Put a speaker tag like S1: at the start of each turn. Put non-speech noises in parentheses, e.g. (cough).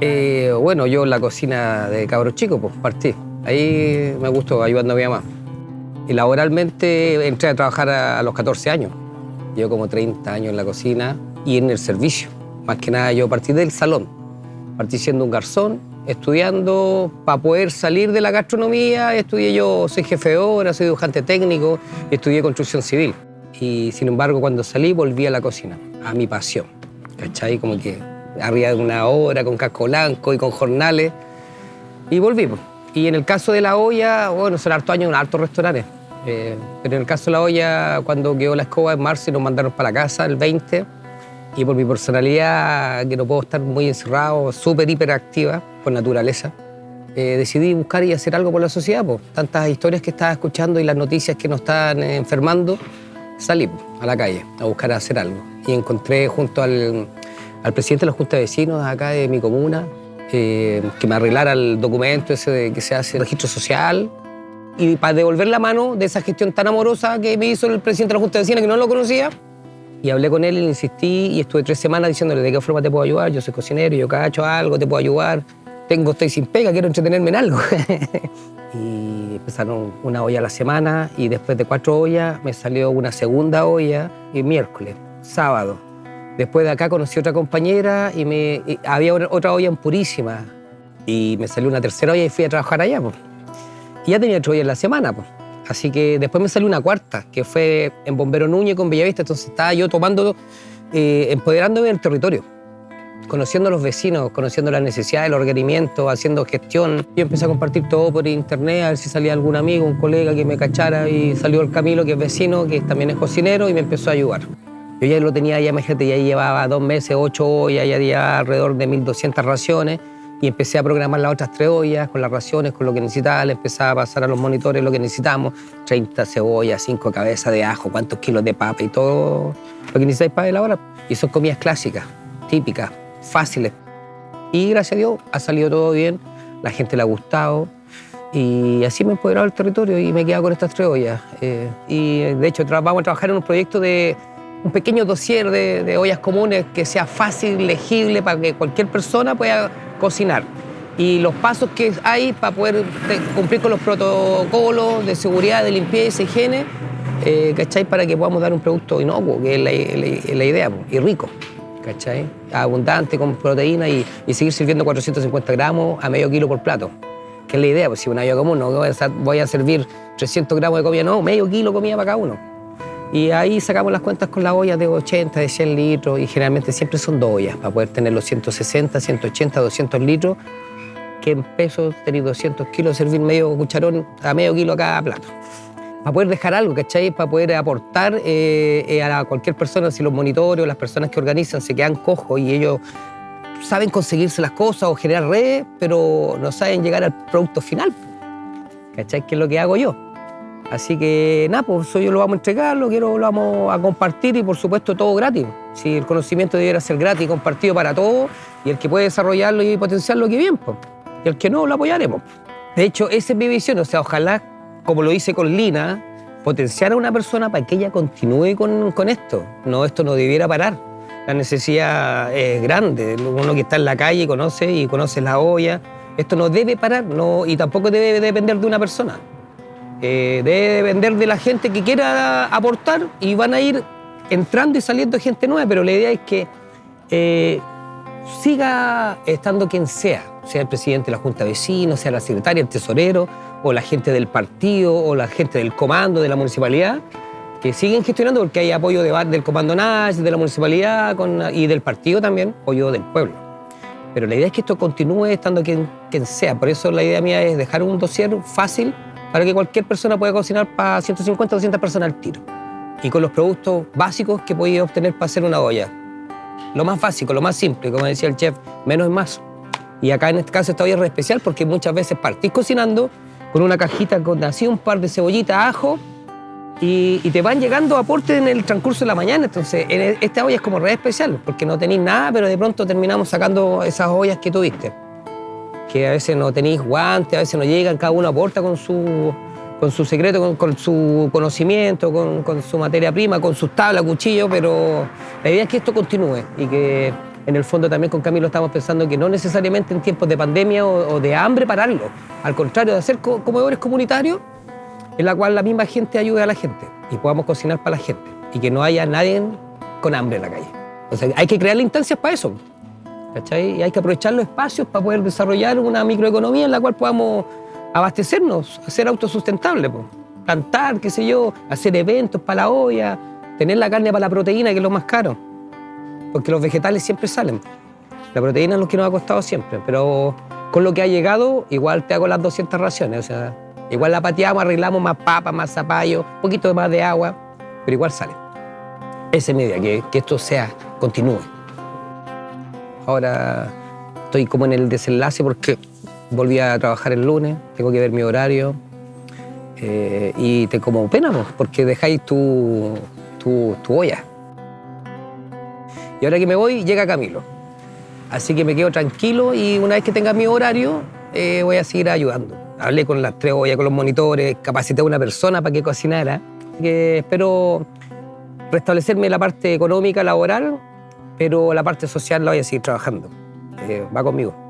S1: Eh, bueno, yo en la cocina de cabros chicos, pues partí. Ahí me gustó ayudando a mi mamá. Y laboralmente entré a trabajar a, a los 14 años. Llevo como 30 años en la cocina y en el servicio. Más que nada yo partí del salón. Partí siendo un garzón, estudiando para poder salir de la gastronomía. Estudié yo, soy jefe de obra, soy dibujante técnico, estudié construcción civil. Y sin embargo, cuando salí, volví a la cocina, a mi pasión. ¿Cachai? Como que arriba de una hora, con casco blanco y con jornales. Y volví. pues. Y en el caso de la olla, bueno, son hartos años en hartos restaurantes. Eh, pero en el caso de la olla, cuando quedó la escoba en marzo y nos mandaron para casa el 20, y por mi personalidad, que no puedo estar muy encerrado, súper hiperactiva por naturaleza, eh, decidí buscar y hacer algo por la sociedad. Pues. Tantas historias que estaba escuchando y las noticias que nos están eh, enfermando, salí a la calle a buscar hacer algo. Y encontré junto al, al presidente de la Junta de Vecinos acá de mi comuna, eh, que me arreglara el documento ese de que se hace registro social y para devolver la mano de esa gestión tan amorosa que me hizo el presidente de la Junta de Vecinos, que no lo conocía. Y hablé con él y le insistí y estuve tres semanas diciéndole de qué forma te puedo ayudar, yo soy cocinero, yo cacho algo, te puedo ayudar, tengo, estoy sin pega, quiero entretenerme en algo. (laughs) y empezaron una olla a la semana y después de cuatro ollas me salió una segunda olla y miércoles, sábado. Después de acá conocí otra compañera y, me, había otra olla en Purísima y me salió una tercera olla y fui a trabajar allá. Y ya tenía ocho ollas en la semana. Así que después me salió una cuarta, que fue en Bombero Núñez con Bellavista. Entonces estaba yo tomando, eh, empoderándome del territorio, conociendo a los vecinos, conociendo las necesidades, los requerimientos, haciendo gestión. Yo empecé a compartir todo por internet, a ver si salía algún amigo, un colega que me cachara. Y salió el Camilo, que es vecino, que también es cocinero, y me empezó a ayudar. Yo ya lo tenía, ya imagínate, ya llevaba dos meses, ocho ollas, ya había alrededor de 1.200 raciones y empecé a programar las otras tres ollas con las raciones, con lo que necesitaba, le empezaba a pasar a los monitores lo que necesitamos, 30 cebollas, 5 cabezas de ajo, cuántos kilos de papa y todo lo que necesitáis para elaborar. Y son comidas clásicas, típicas, fáciles. Y gracias a Dios ha salido todo bien, la gente le ha gustado y así me he empoderado el territorio y me he quedado con estas tres ollas. Eh, y de hecho vamos a trabajar en un proyecto de un pequeño dossier de, ollas comunes que sea fácil, legible, para que cualquier persona pueda cocinar. Y los pasos que hay para poder cumplir con los protocolos de seguridad, de limpieza, higiene, eh, ¿cachai? Para que podamos dar un producto inocuo, que es la, la- la idea, y rico, ¿cachai? Abundante, con proteína y, y seguir sirviendo 450 gramos a medio kilo por plato. Que es la idea, pues si una olla común no voy a, voy a servir 300 gramos de comida, no, medio kilo de comida para cada uno. Y ahí sacamos las cuentas con las ollas de 80, de 100 litros y generalmente siempre son dos ollas para poder tener los 160, 180, 200 litros, que en pesos tenéis 200 kilos, servir medio cucharón a medio kilo a cada plato. Para poder dejar algo, ¿cachai? Para poder aportar eh, eh, a la- cualquier persona, si los monitores las personas que organizan se quedan cojos y ellos saben conseguirse las cosas o generar redes, pero no saben llegar al producto final. ¿Cachai? Que es lo que hago yo. Así que nada, pues eso yo lo vamos a entregar, lo quiero, lo vamos a compartir y por supuesto todo gratis. Si el conocimiento debiera ser gratis compartido para todos, y el que puede desarrollarlo y potenciarlo, que bien, pues. Y el que no, lo apoyaremos. De hecho, esa es mi visión, o sea, ojalá, como lo hice con Lina, potenciar a una persona para que ella continúe con, con esto. No, esto no debiera parar. La necesidad es grande. Uno que está en la calle conoce y conoce la olla. Esto no debe parar no, y tampoco debe depender de una persona. Eh, debe depender de la gente que quiera aportar y van a ir entrando y saliendo gente nueva, pero la idea es que eh, siga estando quien sea, sea el presidente de la Junta de Vecinos, sea la secretaria, el tesorero, o la gente del partido, o la gente del comando de la municipalidad, que siguen gestionando porque hay apoyo de, del comando Nash, de la municipalidad y del partido también, apoyo del pueblo. Pero la idea es que esto continúe estando quien, quien sea. Por eso la idea mía es dejar un dossier fácil para que cualquier persona pueda cocinar para 150 o 200 personas al tiro. Y con los productos básicos que podéis obtener para hacer una olla. Lo más básico, lo más simple, como decía el chef, menos es más. Y acá en este caso esta olla es re especial porque muchas veces partís cocinando con una cajita con así un par de cebollitas, ajo, y, te van llegando aportes en el transcurso de la mañana. Entonces, en e- esta olla es como re especial, porque no tenéis nada, pero de pronto terminamos sacando esas ollas que tuviste. Que a veces no tenéis guantes, a veces no llegan, cada uno aporta con su, con su secreto, con, su conocimiento, con, con su materia prima, con sus tablas, cuchillos, pero la idea es que esto continúe y que en el fondo también con Camilo estamos pensando que no necesariamente en tiempos de pandemia o, o de hambre pararlo, al contrario, de hacer co- comedores comunitarios en la cual la misma gente ayude a la gente y podamos cocinar para la gente y que no haya nadie con hambre en la calle. O sea, hay que crear instancias para eso. ¿Cachai? Y hay que aprovechar los espacios para poder desarrollar una microeconomía en la cual podamos abastecernos, ser autosustentables, po. plantar, qué sé yo, hacer eventos para la olla, tener la carne para la proteína, que es lo más caro, porque los vegetales siempre salen. La proteína es lo que nos ha costado siempre, pero con lo que ha llegado, igual te hago las 200 raciones, o sea, igual la pateamos, arreglamos más papa, más zapallo, un poquito más de agua, pero igual sale. Esa es mi idea, que, que esto sea, continúe. Ahora estoy como en el desenlace porque volví a trabajar el lunes, tengo que ver mi horario eh, y te como pena, porque dejáis tu, tu, olla. Y ahora que me voy, llega Camilo. Así que me quedo tranquilo y una vez que tenga mi horario, eh, voy a seguir ayudando. Hablé con las tres ollas, con los monitores, capacité a una persona para que cocinara. Que espero restablecerme la parte económica, laboral, pero la parte social la voy a seguir trabajando. Eh, va conmigo.